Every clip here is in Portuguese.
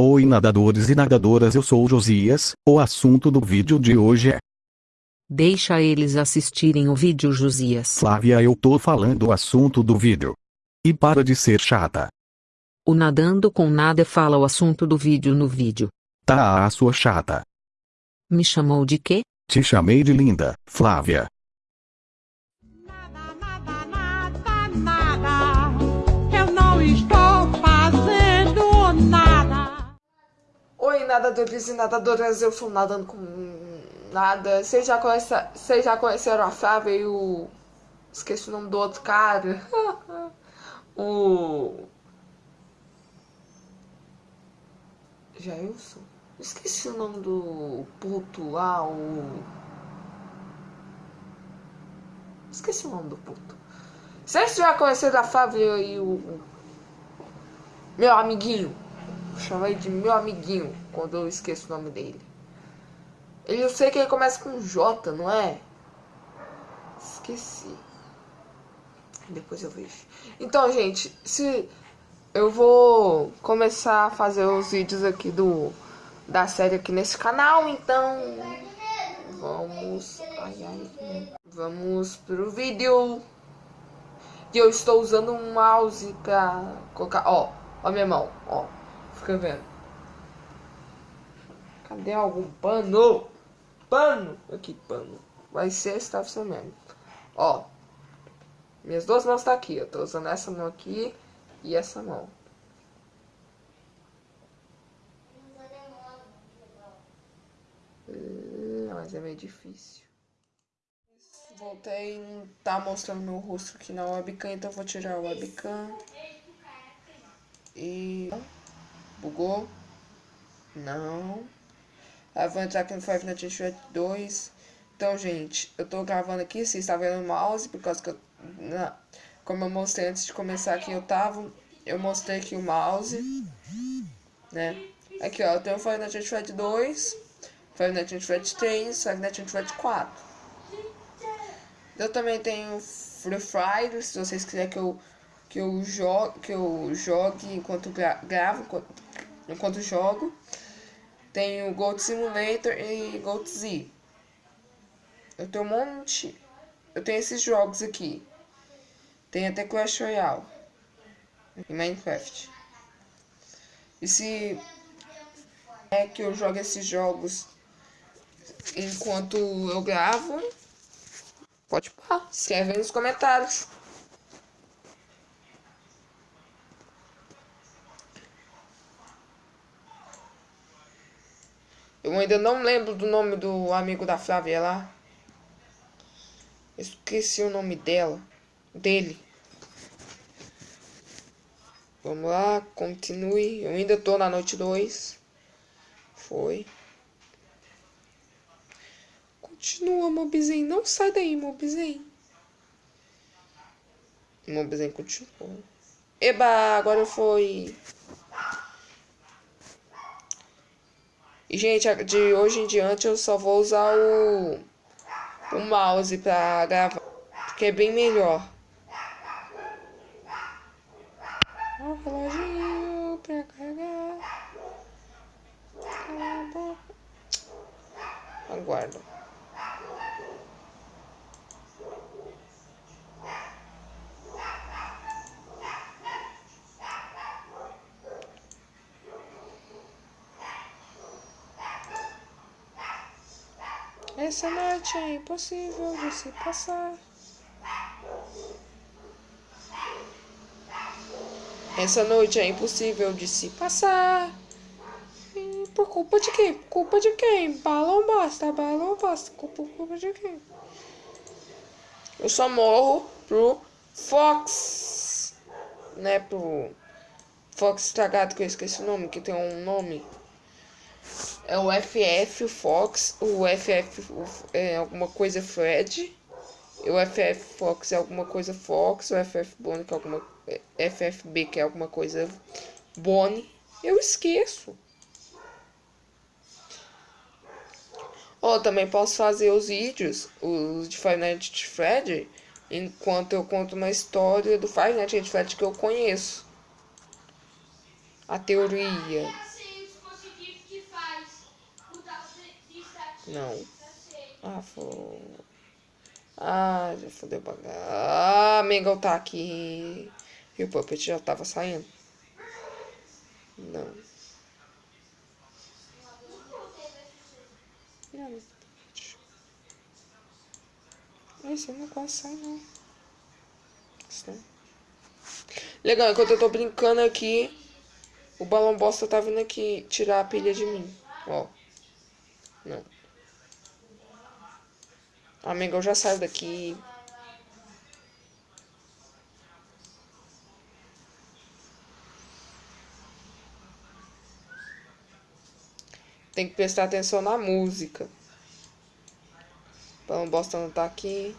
Oi nadadores e nadadoras eu sou o Josias, o assunto do vídeo de hoje é Deixa eles assistirem o vídeo Josias. Flávia eu tô falando o assunto do vídeo. E para de ser chata. O Nadando com Nada fala o assunto do vídeo no vídeo. Tá a sua chata. Me chamou de quê? Te chamei de linda, Flávia. Nada, nada, nada, nada. Eu não estou nadadores e nadadoras, eu sou nadando com nada. Vocês já, conhece... Já conheceram a Flávia e o. Esqueci o nome do outro cara. o. Jailson? Esqueci o nome do puto lá, o. Esqueci o nome do puto. Vocês já conheceram a Flávia e o. Meu amiguinho. Chamei de meu amiguinho quando eu esqueço o nome dele. Ele, eu sei que ele começa com J, não é? Esqueci. Depois eu vejo. Então, gente, se eu vou começar a fazer os vídeos aqui do da série aqui nesse canal, então vamos, ai ai, vamos pro vídeo. E eu estou usando um mouse pra colocar, ó, ó minha mão, ó, fica vendo. Cadê algum pano? Pano, aqui pano. Vai ser esse ser mesmo. Ó, minhas duas mãos tá aqui, eu tô usando essa mão aqui e essa mão. Hum, mas é meio difícil. Voltei, tá mostrando meu rosto aqui na webcam, então vou tirar a webcam. E... Bugou? Não. No Five Nights at Freddy's 2. Então, gente, eu tô gravando aqui, vocês estão vendo o mouse, por causa que eu... Na, como eu mostrei antes de começar aqui, eu tava... Eu mostrei aqui o mouse, né? Aqui, ó, eu tenho o Five Nights at Freddy's 2, Five Nights at Freddy's 3, Five Nights at Freddy's 4. Eu também tenho Free Fire, se vocês quiserem que eu que eu jogue, que eu jogue enquanto gra gravo, enquanto, enquanto jogo. Tenho Gold Simulator e Gold Z. Eu tenho um monte. Eu tenho esses jogos aqui. Tem até Clash Royale e Minecraft. E se é que eu jogo esses jogos enquanto eu gravo, pode pá, escreve aí nos comentários. Eu ainda não lembro do nome do amigo da Flávia lá. Esqueci o nome dela. Dele. Vamos lá, continue. Eu ainda tô na noite 2. Foi. Continua, Mobizen. Não sai daí, Mobizen. Mobizen continua. Eba, agora foi. E, gente, de hoje em diante eu só vou usar o, o mouse pra gravar, porque é bem melhor. O reloginho pra carregar. Aguardo. Essa noite é impossível de se passar. Essa noite é impossível de se passar. E por culpa de quem? Culpa de quem? Balão basta, balão basta. Por culpa de quem? Eu só morro pro Fox. Né, pro Fox estragado, que eu esqueci o nome, que tem um nome é o FF Fox, o FF é alguma coisa Fred, o FF Fox é alguma coisa Fox, o FF Bonnie que é alguma FFB que é alguma coisa Bonnie. Eu esqueço. Ó, oh, também posso fazer os vídeos, os de Five Nights at Freddy, enquanto eu conto uma história do Five Nights at Freddy que eu conheço. A teoria. Não. Ah. Ah, já fodeu cá. Ah, Mengão tá aqui. E o Puppet já tava saindo. Não. Não. Esse não consegue não. Isso. Legal, enquanto eu tô brincando aqui, o balão bosta tá vindo aqui tirar a pilha de mim. Ó. Não. Amigo, eu já saio daqui. Tem que prestar atenção na música. Balão bosta não tá aqui.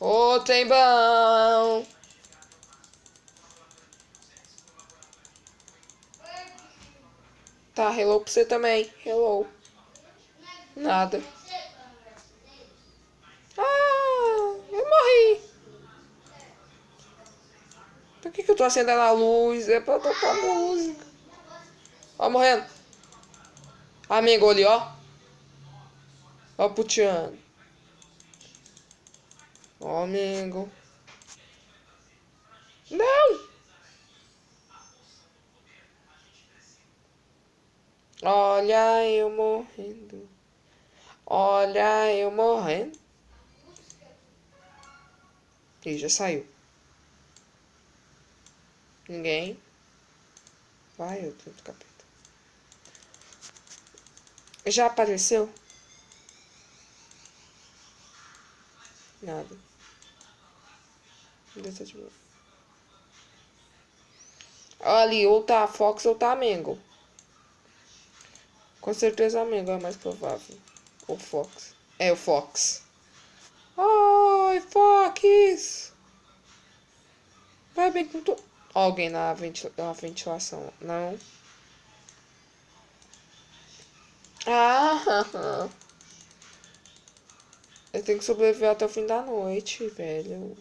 Ô, tem bom! Tá, hello pra você também. Hello. Nada. Ah, eu morri. Por que, que eu tô acendendo a luz? É pra tocar música. Ó, morrendo. Amigo ali, ó. Ó, puteando. Ó, amigo. Não! Olha eu morrendo. Olha eu morrendo. Ih, já saiu. Ninguém. Vai, eu tô capeta. Já apareceu? Nada. Deixa de ver. Ali, ou tá Fox ou tá Mango. Com certeza a Mango é mais provável. O Fox. É o Fox. Ai, Fox! Vai bem com tu. Alguém na, ventil... na ventilação. Não. Ah! Eu tenho que sobreviver até o fim da noite, velho.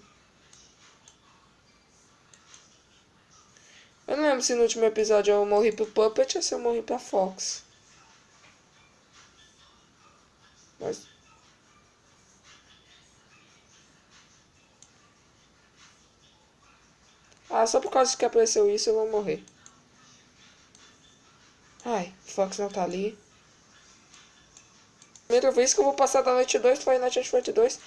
Eu não lembro se no último episódio eu morri pro Puppet ou se eu morri pra Fox. Mas... Ah, só por causa que apareceu isso eu vou morrer. Ai, Fox não tá ali. Primeira vez que eu vou passar da noite 2 foi na Noite 2.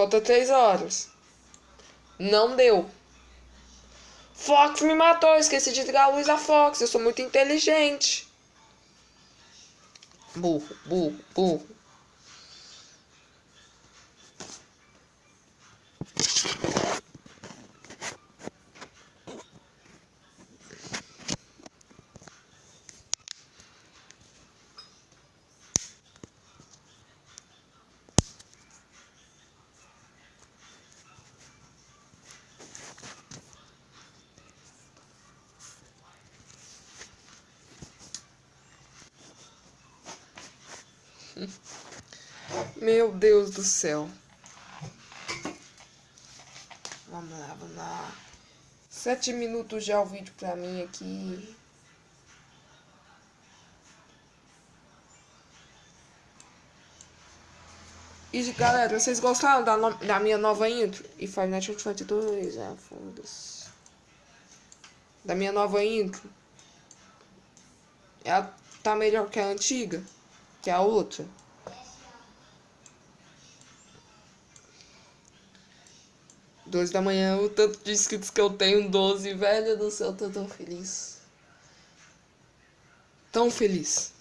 Falta três horas. Não deu. Fox me matou. Esqueci de ligar a luz da Fox. Eu sou muito inteligente. Burro, burro, burro. Meu Deus do céu. Vamos lá, vamos lá. Sete minutos já o vídeo pra mim aqui. E galera, vocês gostaram da, no... da minha nova intro? E Five Nights at Freddy's 2, é, foda-se. Da minha nova intro. Ela tá melhor que a antiga? Que a outra? Dois da manhã, o tanto de inscritos que eu tenho, 12, velho do céu, tô tão feliz. Tão feliz.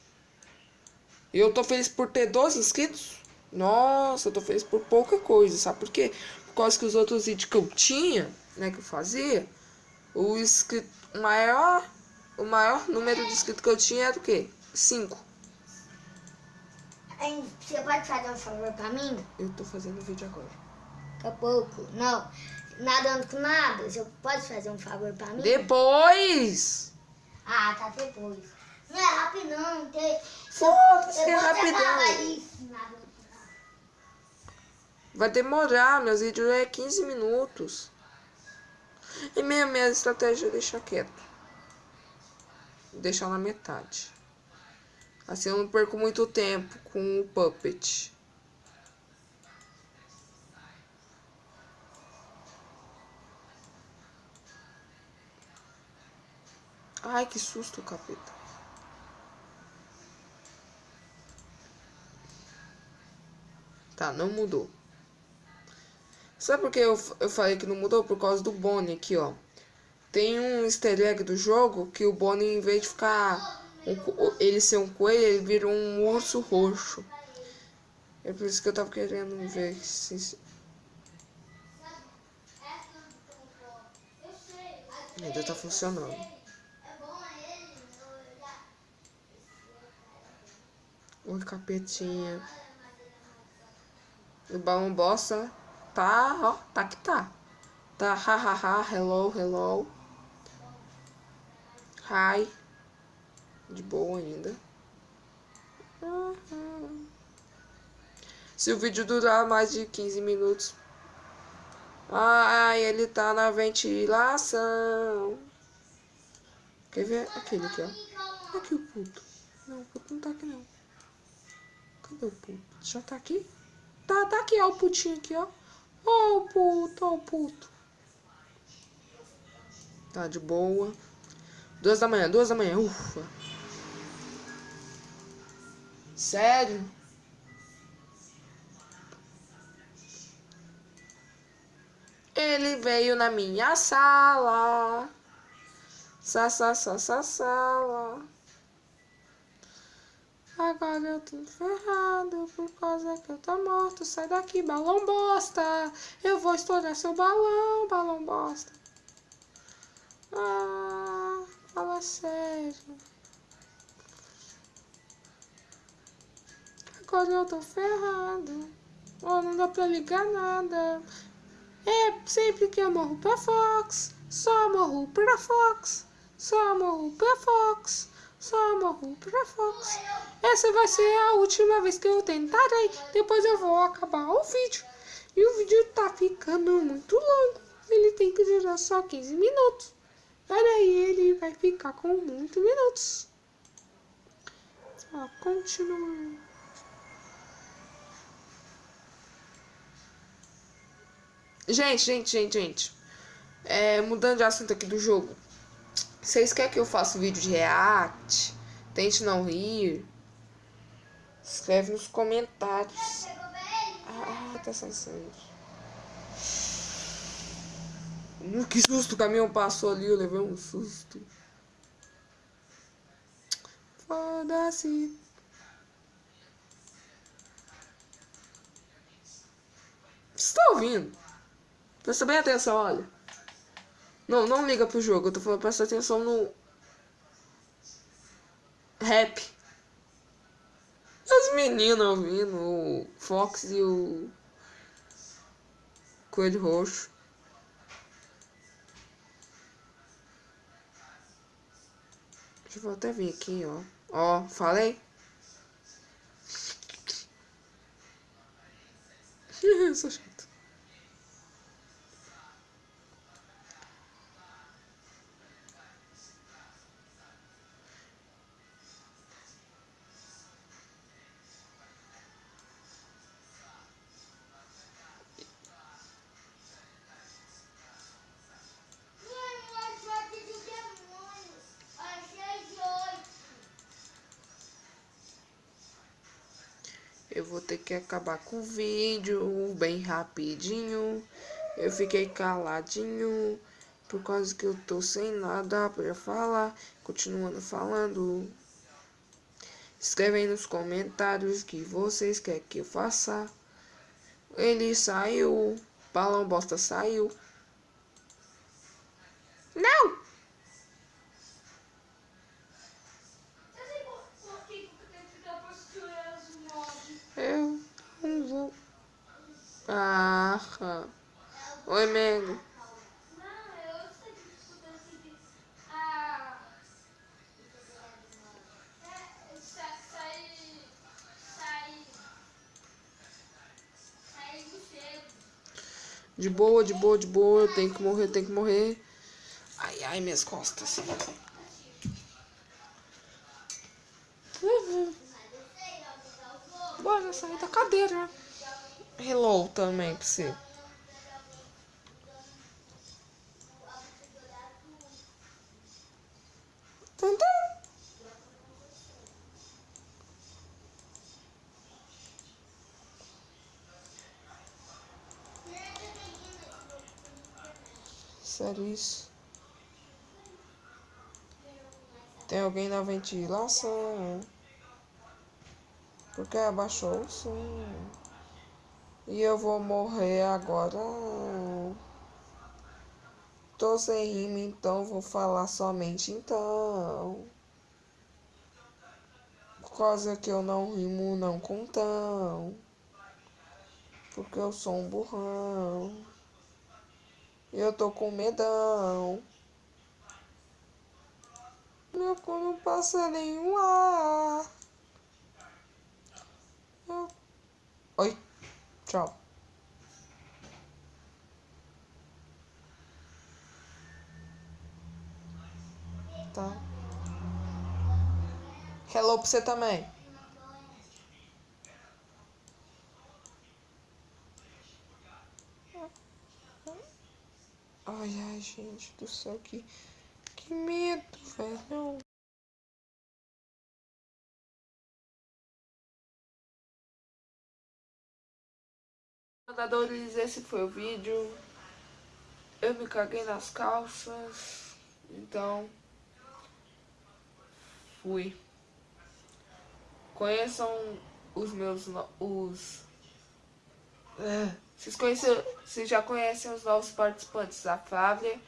Eu tô feliz por ter 12 inscritos? Nossa, eu tô feliz por pouca coisa, sabe por quê? Por causa que os outros vídeos que eu tinha, né, que eu fazia, o inscrito maior, o maior número de inscritos que eu tinha era o quê? 5. Você pode fazer um favor pra mim? Eu tô fazendo vídeo agora. Daqui a pouco. Não. Nadando com nada. Você pode fazer um favor pra mim? Depois! Ah, tá depois. Não é rápido não. Tem... Foda-se, é rapidão. Vai demorar, meus vídeos é 15 minutos. E minha, minha estratégia é deixar quieto. Deixar na metade. Assim eu não perco muito tempo com o puppet. Ai, que susto, capeta. Tá, não mudou. Sabe por que eu, eu falei que não mudou? Por causa do Bonnie aqui, ó. Tem um easter egg do jogo que o Bonnie, em vez de ficar... um ele ser um coelho, ele um urso roxo. É por isso que eu tava querendo ver se... Ainda tá funcionando. Oi, capetinha. O balão bosta tá, ó, tá que tá. Tá, ha, ha, ha, hello, hello. Hi. De boa ainda. Se o vídeo durar mais de 15 minutos. Ai, ele tá na ventilação. Quer ver? Aquele aqui, ó. Aqui o puto. Não, o puto não tá aqui, não. Cadê o puto? Já tá aqui? Tá, tá aqui, ó, o putinho aqui, ó. Ó o puto, ó o puto. Tá de boa. Duas da manhã, duas da manhã, ufa. Sério? Ele veio na minha sala. Sa, sa, sa, sa, sala. Agora eu tô ferrado por causa que eu tô morto. Sai daqui, balão bosta. Eu vou estourar seu balão, balão bosta. Ah, fala sério. Agora eu tô ferrado. Oh, não dá pra ligar nada. É sempre que eu morro pra Fox. Só morro pra Fox. Só morro pra Fox. Só morro pra Fox. Essa vai ser a última vez que eu tentarei. Depois eu vou acabar o vídeo. E o vídeo tá ficando muito longo. Ele tem que durar só 15 minutos. Olha aí, ele vai ficar com muitos minutos. Só continua. Gente, gente, gente, gente. É, mudando de assunto aqui do jogo. Vocês querem que eu faça vídeo de react? Tente não rir? Escreve nos comentários. Ah, tá sem sangue. Uh, que susto, o caminhão passou ali, eu levei um susto. Foda-se. Você tá ouvindo? Presta bem atenção, olha. Não, não liga pro jogo, eu tô falando, presta atenção no. Rap. As meninas ouvindo, o Fox e o. Coelho Roxo. Deixa eu até vir aqui, ó. Ó, falei? Sou Eu vou ter que acabar com o vídeo bem rapidinho. Eu fiquei caladinho por causa que eu tô sem nada pra falar. Continuando falando. Escreve aí nos comentários que vocês querem que eu faça. Ele saiu. Balão bosta saiu. De boa, de boa, de boa. Eu tenho que morrer, eu tenho que morrer. Ai, ai, minhas costas. Uhum. Bora sair da cadeira. Hello também pra você. Tantã. Sério isso? Tem alguém na ventilação? Porque abaixou o som. E eu vou morrer agora. Tô sem rima, então vou falar somente então. Causa que eu não rimo, não contão. Porque eu sou um burrão. Eu tô com medão. Meu cu não passa nenhum ar. Eu... Oi. Tchau. Tá. Hello pra você também. Ai, ai, gente do céu, que, que medo, velho. Mandadores, esse foi o vídeo. Eu me caguei nas calças, então fui. Conheçam os meus os é, vocês conhecem, vocês já conhecem os novos participantes, a Flávia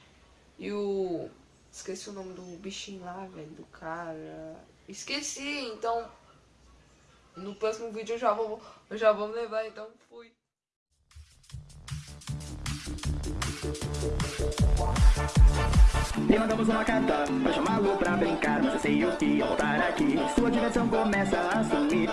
e o esqueci o nome do bichinho lá, velho, do cara. Esqueci, então no próximo vídeo eu já vou eu já vou levar, então fui. Mandamos uma carta pra chamá-lo pra brincar Mas eu sei o que ao voltar aqui Sua diversão começa a sumir